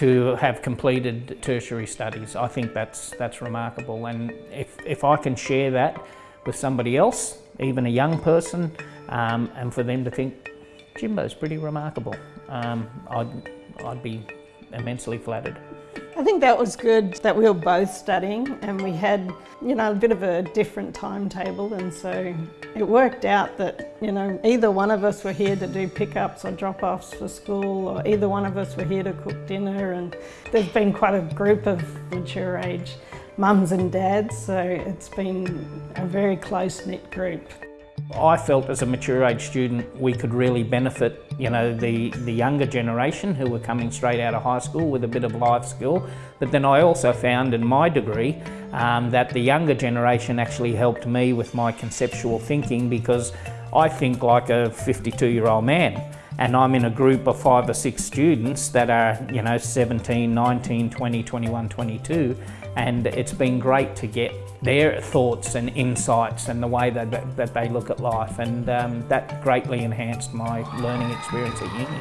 to have completed tertiary studies. I think that's, that's remarkable and if, if I can share that with somebody else, even a young person, um, and for them to think, Jimbo's pretty remarkable, um, I'd, I'd be immensely flattered. I think that was good that we were both studying and we had, you know, a bit of a different timetable and so it worked out that, you know, either one of us were here to do pickups or drop-offs for school or either one of us were here to cook dinner and there's been quite a group of mature age mums and dads so it's been a very close-knit group. I felt as a mature age student we could really benefit you know the, the younger generation who were coming straight out of high school with a bit of life skill. But then I also found in my degree um, that the younger generation actually helped me with my conceptual thinking because I think like a 52 year old man and I'm in a group of five or six students that are, you know, 17, 19, 20, 21, 22, and it's been great to get their thoughts and insights and the way that, that, that they look at life, and um, that greatly enhanced my learning experience at uni.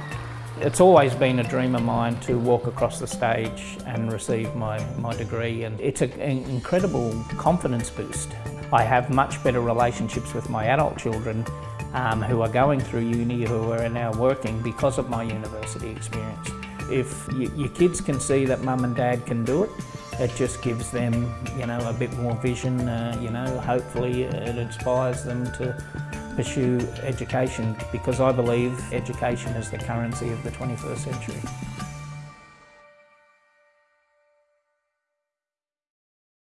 It's always been a dream of mine to walk across the stage and receive my, my degree and it's an incredible confidence boost. I have much better relationships with my adult children um, who are going through uni who are now working because of my university experience. If you, your kids can see that mum and dad can do it, it just gives them, you know, a bit more vision, uh, you know, hopefully it inspires them to pursue education because I believe education is the currency of the 21st century.